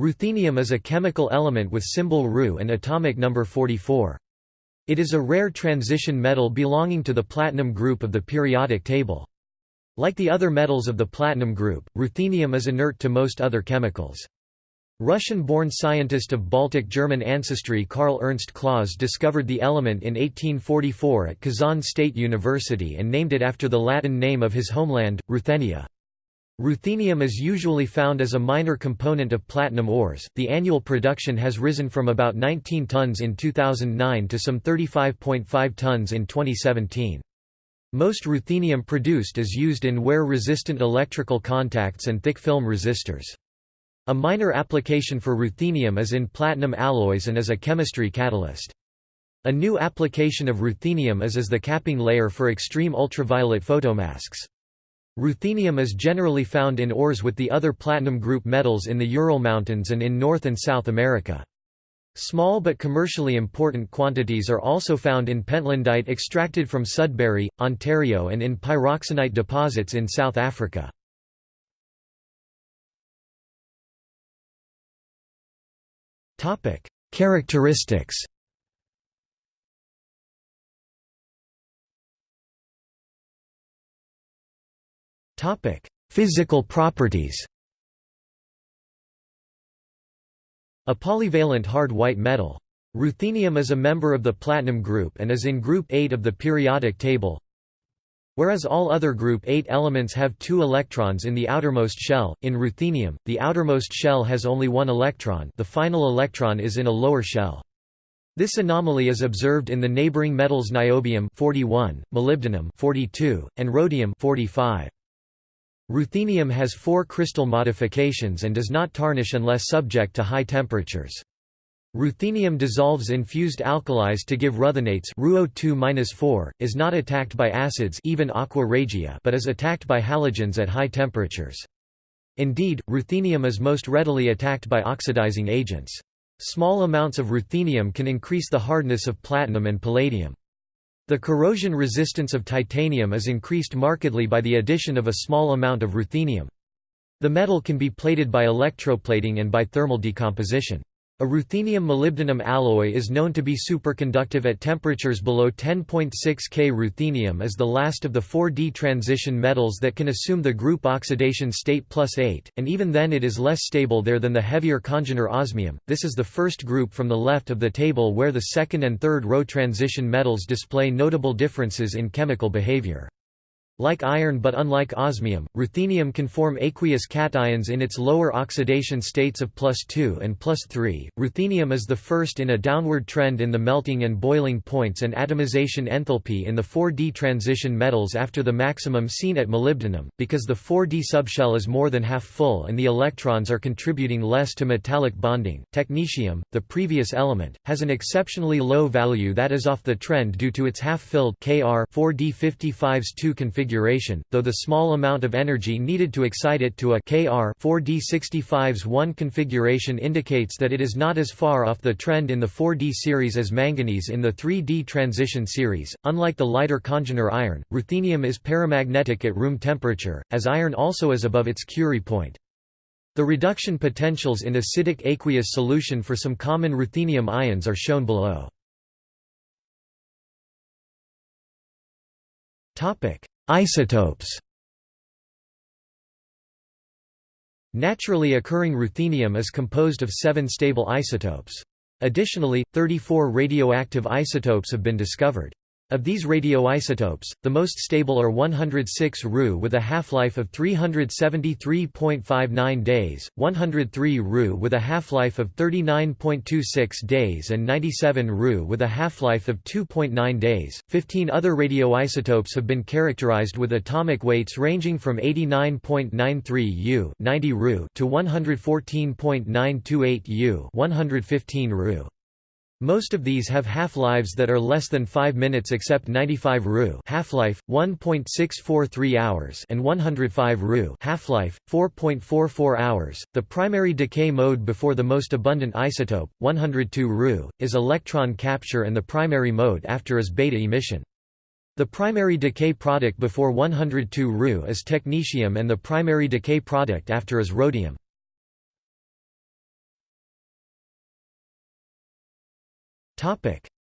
Ruthenium is a chemical element with symbol Ru and atomic number 44. It is a rare transition metal belonging to the platinum group of the periodic table. Like the other metals of the platinum group, ruthenium is inert to most other chemicals. Russian-born scientist of Baltic-German ancestry Karl Ernst Claus discovered the element in 1844 at Kazan State University and named it after the Latin name of his homeland, Ruthenia. Ruthenium is usually found as a minor component of platinum ores. The annual production has risen from about 19 tons in 2009 to some 35.5 tons in 2017. Most ruthenium produced is used in wear-resistant electrical contacts and thick film resistors. A minor application for ruthenium is in platinum alloys and as a chemistry catalyst. A new application of ruthenium is as the capping layer for extreme ultraviolet photomasks. Ruthenium is generally found in ores with the other platinum group metals in the Ural Mountains and in North and South America. Small but commercially important quantities are also found in pentlandite extracted from Sudbury, Ontario and in pyroxenite deposits in South Africa. Characteristics Physical properties A polyvalent hard white metal. Ruthenium is a member of the platinum group and is in group 8 of the periodic table. Whereas all other group 8 elements have two electrons in the outermost shell, in ruthenium, the outermost shell has only one electron the final electron is in a lower shell. This anomaly is observed in the neighboring metals niobium 41, molybdenum 42, and rhodium 45. Ruthenium has four crystal modifications and does not tarnish unless subject to high temperatures. Ruthenium dissolves in fused alkalis to give ruthenates RuO2-4, is not attacked by acids even aqua regia but is attacked by halogens at high temperatures. Indeed, ruthenium is most readily attacked by oxidizing agents. Small amounts of ruthenium can increase the hardness of platinum and palladium. The corrosion resistance of titanium is increased markedly by the addition of a small amount of ruthenium. The metal can be plated by electroplating and by thermal decomposition. A ruthenium-molybdenum alloy is known to be superconductive at temperatures below 10.6 K. Ruthenium is the last of the 4D transition metals that can assume the group oxidation state plus 8, and even then it is less stable there than the heavier congener osmium. This is the first group from the left of the table where the second and third row transition metals display notable differences in chemical behavior. Like iron but unlike osmium, ruthenium can form aqueous cations in its lower oxidation states of plus 2 and plus 3. Ruthenium is the first in a downward trend in the melting and boiling points and atomization enthalpy in the 4D transition metals after the maximum seen at molybdenum, because the 4D subshell is more than half full and the electrons are contributing less to metallic bonding. Technetium, the previous element, has an exceptionally low value that is off the trend due to its half-filled Kr 4D 55's 2 configuration configuration, though the small amount of energy needed to excite it to a Kr 4d65's 1 configuration indicates that it is not as far off the trend in the 4d series as manganese in the 3d transition series. Unlike the lighter congener iron, ruthenium is paramagnetic at room temperature, as iron also is above its Curie point. The reduction potentials in acidic aqueous solution for some common ruthenium ions are shown below. Topic: Isotopes Naturally occurring ruthenium is composed of seven stable isotopes. Additionally, 34 radioactive isotopes have been discovered. Of these radioisotopes, the most stable are 106 Ru with a half-life of 373.59 days, 103 Ru with a half-life of 39.26 days and 97 Ru with a half-life of 2.9 days. 15 other radioisotopes have been characterized with atomic weights ranging from 89.93 U 90 Ru to 114.928 U 115 Ru. Most of these have half-lives that are less than 5 minutes except 95 Ru half-life, 1.643 hours and 105 Ru half-life, 4.44 hours. The primary decay mode before the most abundant isotope, 102 Ru, is electron capture and the primary mode after is beta emission. The primary decay product before 102 Ru is technetium and the primary decay product after is rhodium.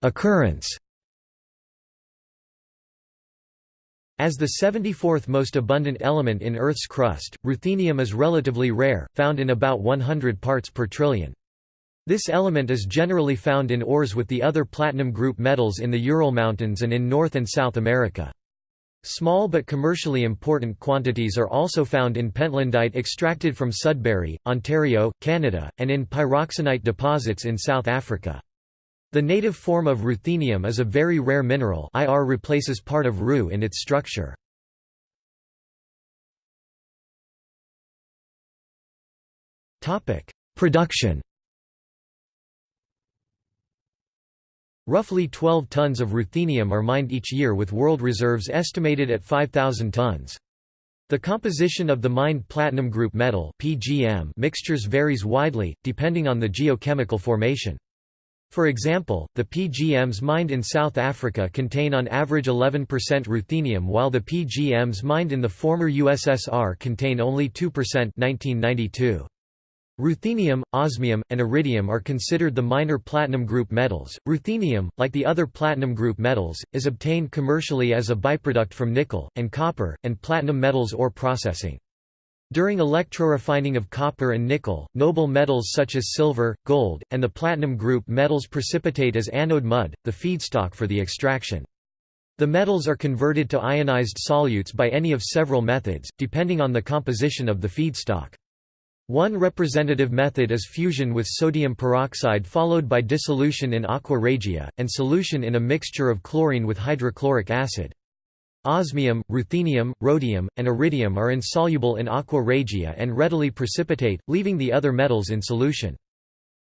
Occurrence As the 74th most abundant element in Earth's crust, ruthenium is relatively rare, found in about 100 parts per trillion. This element is generally found in ores with the other platinum group metals in the Ural Mountains and in North and South America. Small but commercially important quantities are also found in pentlandite extracted from Sudbury, Ontario, Canada, and in pyroxenite deposits in South Africa. The native form of ruthenium is a very rare mineral IR replaces part of Ru in its structure. Production Roughly 12 tons of ruthenium are mined each year with world reserves estimated at 5,000 tons. The composition of the mined platinum group metal PGM mixtures varies widely, depending on the geochemical formation. For example, the PGMs mined in South Africa contain on average 11% ruthenium while the PGMs mined in the former USSR contain only 2% 1992. Ruthenium, osmium, and iridium are considered the minor platinum group metals. Ruthenium, like the other platinum group metals, is obtained commercially as a byproduct from nickel, and copper, and platinum metals ore processing. During electrorefining of copper and nickel, noble metals such as silver, gold, and the platinum group metals precipitate as anode mud, the feedstock for the extraction. The metals are converted to ionized solutes by any of several methods, depending on the composition of the feedstock. One representative method is fusion with sodium peroxide followed by dissolution in aqua regia, and solution in a mixture of chlorine with hydrochloric acid. Osmium, ruthenium, rhodium, and iridium are insoluble in aqua regia and readily precipitate, leaving the other metals in solution.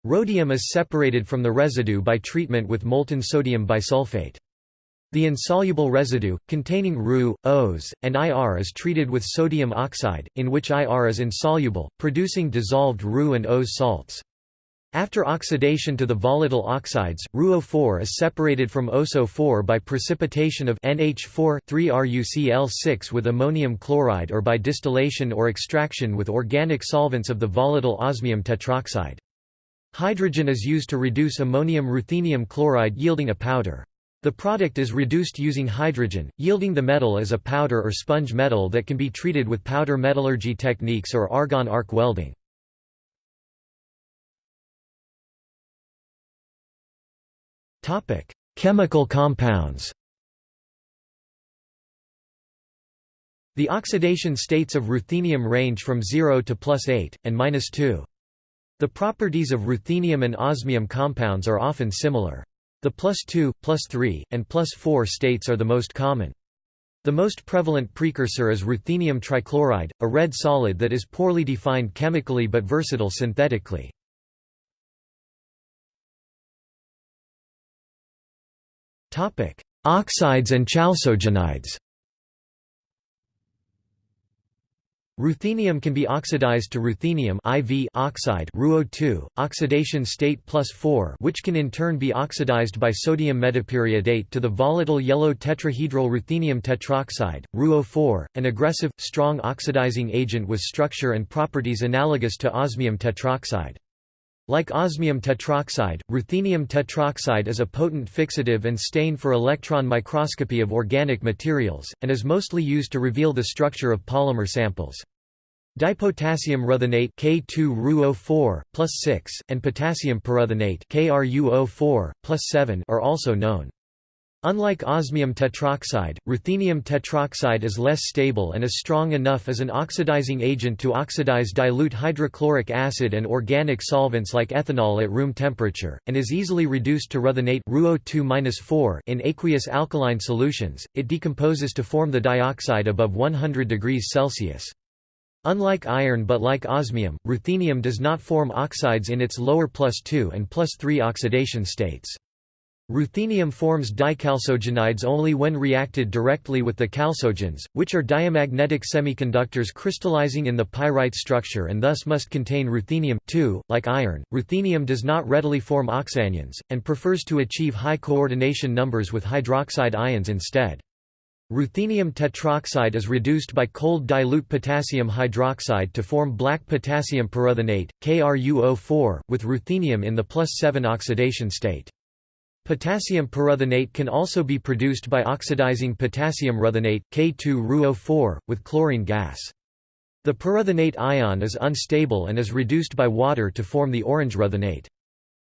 Rhodium is separated from the residue by treatment with molten sodium bisulfate. The insoluble residue, containing Ru, Os, and IR is treated with sodium oxide, in which IR is insoluble, producing dissolved Ru and Os salts. After oxidation to the volatile oxides, RuO4 is separated from OSO4 by precipitation of NH4 3RuCl6 with ammonium chloride or by distillation or extraction with organic solvents of the volatile osmium tetroxide. Hydrogen is used to reduce ammonium ruthenium chloride yielding a powder. The product is reduced using hydrogen, yielding the metal as a powder or sponge metal that can be treated with powder metallurgy techniques or argon arc welding. Chemical compounds The oxidation states of ruthenium range from 0 to plus 8, and minus 2. The properties of ruthenium and osmium compounds are often similar. The plus 2, plus 3, and plus 4 states are the most common. The most prevalent precursor is ruthenium trichloride, a red solid that is poorly defined chemically but versatile synthetically. Topic: Oxides and chalcogenides. Ruthenium can be oxidized to ruthenium IV oxide RuO2, oxidation state plus 4 which can in turn be oxidized by sodium metaperiodate to the volatile yellow tetrahedral ruthenium tetroxide, RuO4, an aggressive, strong oxidizing agent with structure and properties analogous to osmium tetroxide. Like osmium tetroxide, ruthenium tetroxide is a potent fixative and stain for electron microscopy of organic materials, and is mostly used to reveal the structure of polymer samples. Dipotassium ruthenate K2RuO4 plus 6 and potassium perruthenate KRuO4 plus 7 are also known. Unlike osmium tetroxide, ruthenium tetroxide is less stable and is strong enough as an oxidizing agent to oxidize dilute hydrochloric acid and organic solvents like ethanol at room temperature, and is easily reduced to ruthenate RuO2 in aqueous alkaline solutions. It decomposes to form the dioxide above 100 degrees Celsius. Unlike iron but like osmium, ruthenium does not form oxides in its lower plus 2 and plus 3 oxidation states. Ruthenium forms dichalcogenides only when reacted directly with the chalcogens, which are diamagnetic semiconductors crystallizing in the pyrite structure and thus must contain ruthenium too. Like iron, ruthenium does not readily form oxanions, and prefers to achieve high coordination numbers with hydroxide ions instead. Ruthenium tetroxide is reduced by cold dilute potassium hydroxide to form black potassium perruthenate, KRuO4, with ruthenium in the plus 7 oxidation state. Potassium perruthenate can also be produced by oxidizing potassium ruthenate K2RuO4, with chlorine gas. The perruthenate ion is unstable and is reduced by water to form the orange ruthenate.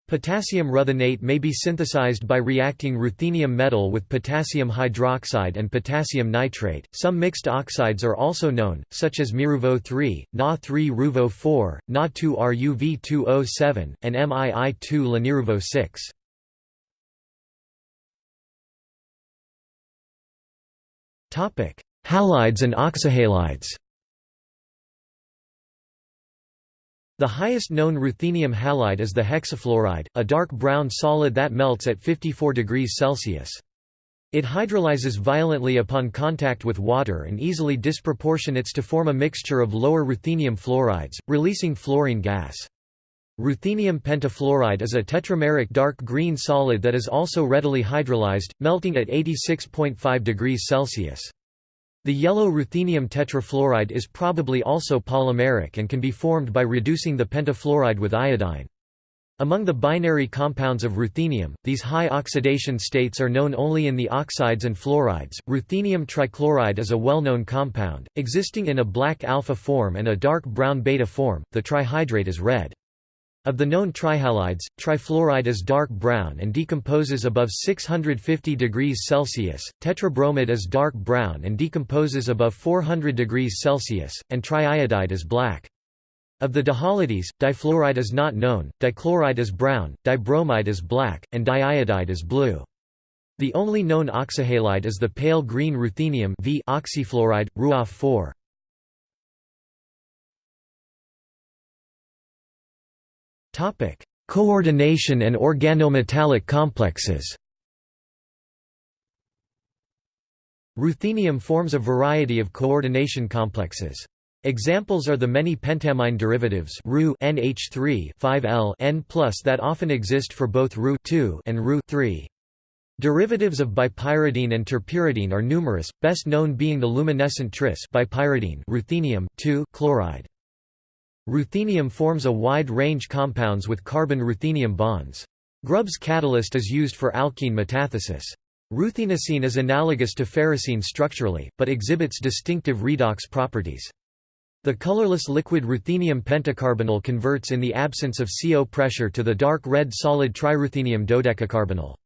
Potassium ruthenate may be synthesized by reacting ruthenium metal with potassium hydroxide and potassium nitrate. Some mixed oxides are also known, such as MiRuVo3, Na3RuVo4, Na2RuV2O7, and MiI2-LaNiRuVo6. Halides and oxyhalides. The highest known ruthenium halide is the hexafluoride, a dark brown solid that melts at 54 degrees Celsius. It hydrolyzes violently upon contact with water and easily disproportionates to form a mixture of lower ruthenium fluorides, releasing fluorine gas. Ruthenium pentafluoride is a tetrameric dark green solid that is also readily hydrolyzed, melting at 86.5 degrees Celsius. The yellow ruthenium tetrafluoride is probably also polymeric and can be formed by reducing the pentafluoride with iodine. Among the binary compounds of ruthenium, these high oxidation states are known only in the oxides and fluorides. Ruthenium trichloride is a well-known compound, existing in a black alpha form and a dark brown beta form. The trihydrate is red. Of the known trihalides, trifluoride is dark brown and decomposes above 650 degrees Celsius, tetrabromide is dark brown and decomposes above 400 degrees Celsius, and triiodide is black. Of the dihalides, difluoride is not known, dichloride is brown, dibromide is black, and diiodide is blue. The only known oxyhalide is the pale green ruthenium v oxyfluoride, RuOF4. Coordination and organometallic complexes Ruthenium forms a variety of coordination complexes. Examples are the many pentamine derivatives Ru NH3 5L N+ that often exist for both Ru and Ru 3. Derivatives of bipyridine and terpyridine are numerous, best known being the luminescent tris bipyridine ruthenium chloride. Ruthenium forms a wide range compounds with carbon-ruthenium bonds. Grubbs catalyst is used for alkene metathesis. Ruthenocene is analogous to ferrocene structurally, but exhibits distinctive redox properties. The colorless liquid ruthenium pentacarbonyl converts in the absence of CO pressure to the dark red solid triruthenium dodecacarbonyl.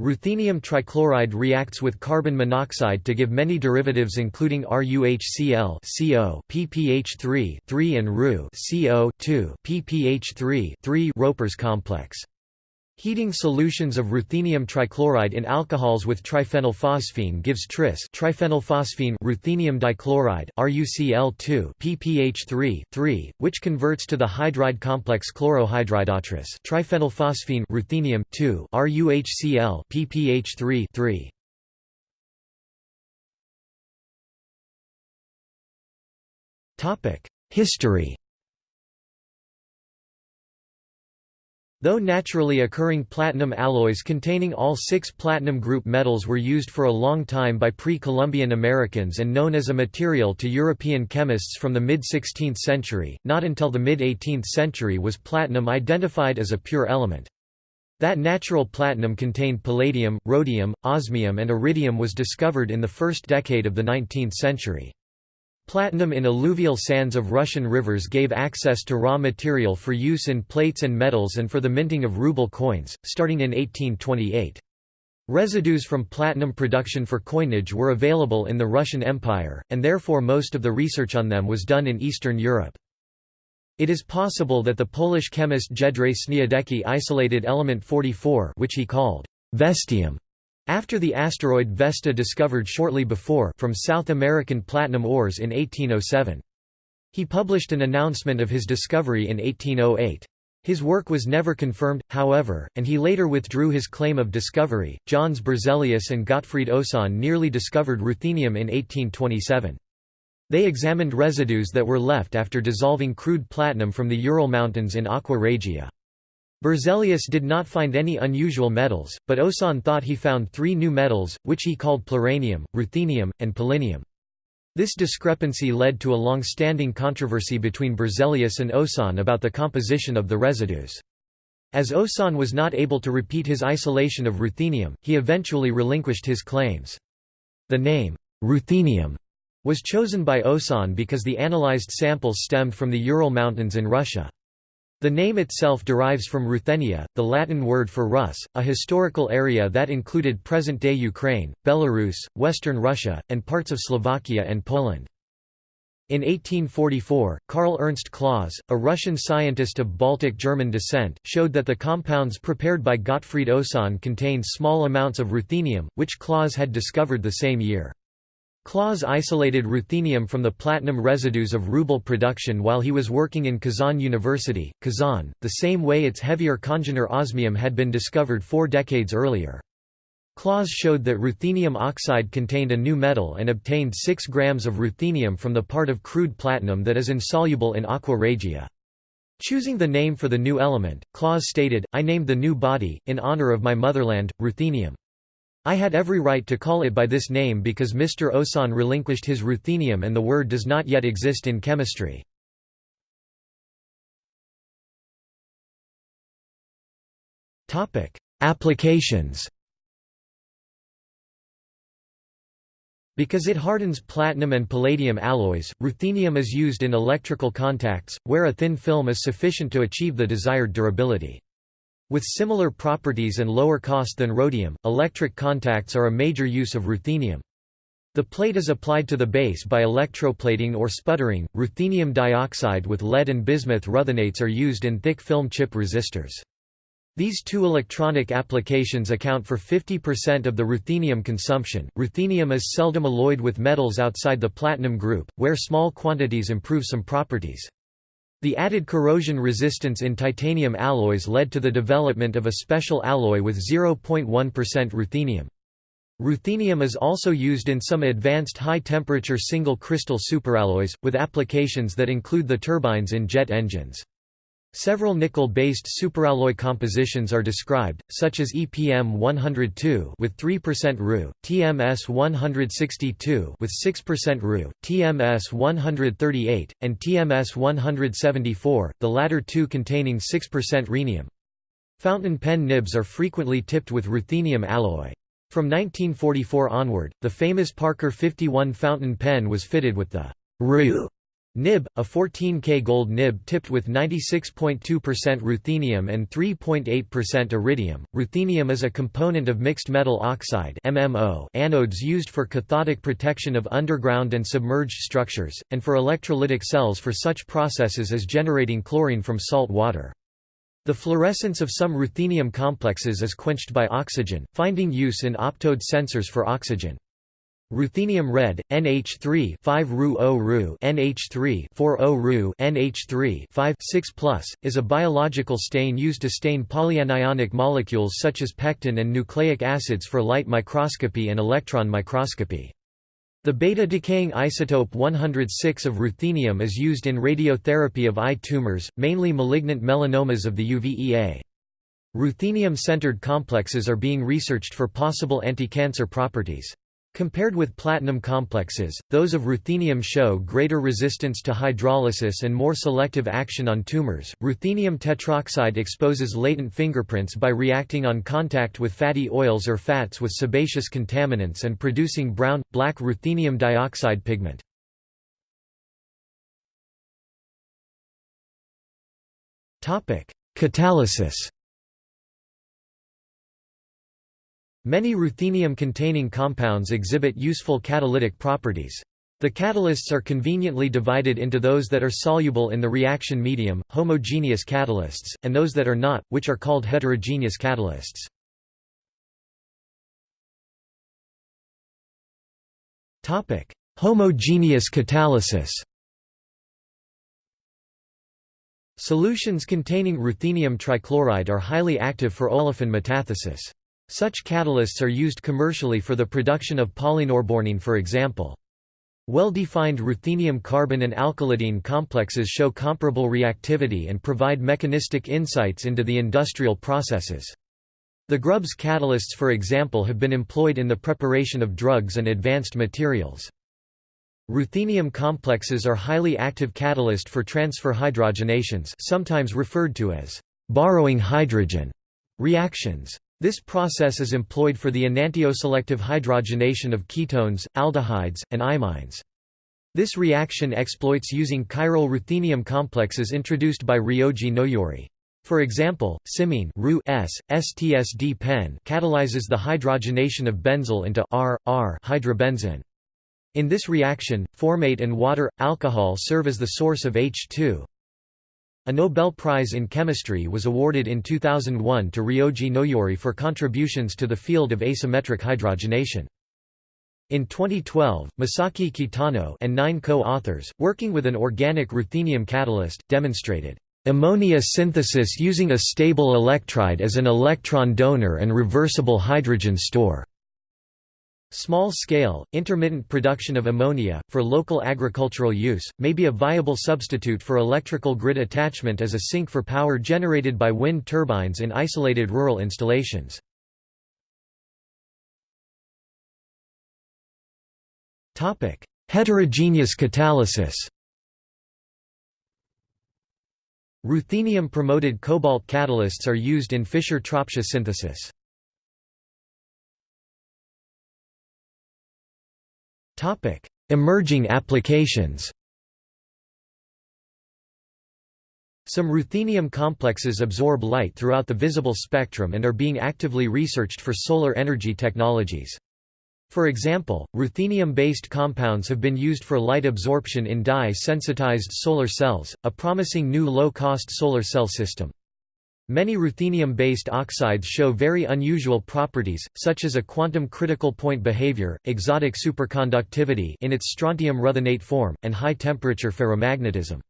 Ruthenium trichloride reacts with carbon monoxide to give many derivatives including RuHCl CO PPH3 3 and Ru CO 2 PPH3 3 Roper's complex. Heating solutions of ruthenium trichloride in alcohols with triphenylphosphine gives tris triphenylphosphine ruthenium dichloride RuCl2 PPH3 3, which converts to the hydride complex chlorohydridotris triphenylphosphine ruthenium 2 RuHCl PPH3 3. Topic: History Though naturally occurring platinum alloys containing all six platinum group metals were used for a long time by pre-Columbian Americans and known as a material to European chemists from the mid-16th century, not until the mid-18th century was platinum identified as a pure element. That natural platinum contained palladium, rhodium, osmium and iridium was discovered in the first decade of the 19th century. Platinum in alluvial sands of Russian rivers gave access to raw material for use in plates and metals and for the minting of ruble coins, starting in 1828. Residues from platinum production for coinage were available in the Russian Empire, and therefore most of the research on them was done in Eastern Europe. It is possible that the Polish chemist Jedrzej Sniadecki isolated element 44 which he called vestium after the asteroid Vesta discovered shortly before from South American platinum ores in 1807. He published an announcement of his discovery in 1808. His work was never confirmed, however, and he later withdrew his claim of discovery. Johns Berzelius and Gottfried Osann nearly discovered ruthenium in 1827. They examined residues that were left after dissolving crude platinum from the Ural Mountains in Aqua Regia. Berzelius did not find any unusual metals, but Osann thought he found three new metals, which he called pluranium, ruthenium, and polonium. This discrepancy led to a long-standing controversy between Berzelius and Osann about the composition of the residues. As Osann was not able to repeat his isolation of ruthenium, he eventually relinquished his claims. The name, ruthenium, was chosen by Osann because the analyzed samples stemmed from the Ural Mountains in Russia. The name itself derives from Ruthenia, the Latin word for Rus, a historical area that included present-day Ukraine, Belarus, western Russia, and parts of Slovakia and Poland. In 1844, Karl Ernst Claus, a Russian scientist of Baltic German descent, showed that the compounds prepared by Gottfried Osann contained small amounts of ruthenium, which Claus had discovered the same year. Claus isolated ruthenium from the platinum residues of ruble production while he was working in Kazan University, Kazan, the same way its heavier congener osmium had been discovered four decades earlier. Claus showed that ruthenium oxide contained a new metal and obtained 6 grams of ruthenium from the part of crude platinum that is insoluble in aqua regia. Choosing the name for the new element, Claus stated, I named the new body, in honor of my motherland, ruthenium. I had every right to call it by this name because Mr. Osann relinquished his ruthenium and the word does not yet exist in chemistry. Applications Because it hardens platinum and palladium alloys, ruthenium is used in electrical contacts, where a thin film is sufficient to achieve the desired durability. With similar properties and lower cost than rhodium, electric contacts are a major use of ruthenium. The plate is applied to the base by electroplating or sputtering. Ruthenium dioxide with lead and bismuth ruthenates are used in thick film chip resistors. These two electronic applications account for 50% of the ruthenium consumption. Ruthenium is seldom alloyed with metals outside the platinum group, where small quantities improve some properties. The added corrosion resistance in titanium alloys led to the development of a special alloy with 0.1% ruthenium. Ruthenium is also used in some advanced high-temperature single-crystal superalloys, with applications that include the turbines in jet engines. Several nickel-based superalloy compositions are described, such as EPM 102 with 3% Ru, TMS 162 with 6% Ru, TMS 138, and TMS 174, the latter two containing 6% rhenium. Fountain pen nibs are frequently tipped with ruthenium alloy. From 1944 onward, the famous Parker 51 fountain pen was fitted with the Ru Nib, a 14K gold nib tipped with 96.2% ruthenium and 3.8% iridium. Ruthenium is a component of mixed metal oxide (MMO) anodes used for cathodic protection of underground and submerged structures, and for electrolytic cells for such processes as generating chlorine from salt water. The fluorescence of some ruthenium complexes is quenched by oxygen, finding use in optode sensors for oxygen. Ruthenium red, NH3 5 Ru O Ru NH3 4 O Ru NH3 5 6 is a biological stain used to stain polyanionic molecules such as pectin and nucleic acids for light microscopy and electron microscopy. The beta-decaying isotope 106 of ruthenium is used in radiotherapy of eye tumors, mainly malignant melanomas of the UVEA. Ruthenium-centered complexes are being researched for possible anti-cancer properties. Compared with platinum complexes, those of ruthenium show greater resistance to hydrolysis and more selective action on tumors. Ruthenium tetroxide exposes latent fingerprints by reacting on contact with fatty oils or fats with sebaceous contaminants and producing brown black ruthenium dioxide pigment. Topic: Catalysis Many ruthenium-containing compounds exhibit useful catalytic properties. The catalysts are conveniently divided into those that are soluble in the reaction medium, homogeneous catalysts, and those that are not, which are called heterogeneous catalysts. Homogeneous catalysis Solutions containing ruthenium trichloride are highly active for olefin metathesis. Such catalysts are used commercially for the production of polynorbornene for example. Well-defined ruthenium carbene and alkylidene complexes show comparable reactivity and provide mechanistic insights into the industrial processes. The Grubbs catalysts for example have been employed in the preparation of drugs and advanced materials. Ruthenium complexes are highly active catalyst for transfer hydrogenations sometimes referred to as borrowing hydrogen reactions. This process is employed for the enantioselective hydrogenation of ketones, aldehydes, and imines. This reaction exploits using chiral ruthenium complexes introduced by Ryoji Noyori. For example, cymene S, STSD-pen catalyzes the hydrogenation of benzil into R, R hydrobenzene. In this reaction, formate and water, alcohol serve as the source of H2. A Nobel Prize in Chemistry was awarded in 2001 to Ryoji Noyori for contributions to the field of asymmetric hydrogenation. In 2012, Masaki Kitano and nine co-authors, working with an organic ruthenium catalyst, demonstrated ammonia synthesis using a stable electride as an electron donor and reversible hydrogen store. Small-scale, intermittent production of ammonia, for local agricultural use, may be a viable substitute for electrical grid attachment as a sink for power generated by wind turbines in isolated rural installations. Heterogeneous catalysis Ruthenium-promoted cobalt catalysts are used in Fischer-Tropsch synthesis. Emerging applications Some ruthenium complexes absorb light throughout the visible spectrum and are being actively researched for solar energy technologies. For example, ruthenium-based compounds have been used for light absorption in dye-sensitized solar cells, a promising new low-cost solar cell system. Many ruthenium-based oxides show very unusual properties, such as a quantum critical point behavior, exotic superconductivity in its strontium ruthenate form, and high-temperature ferromagnetism.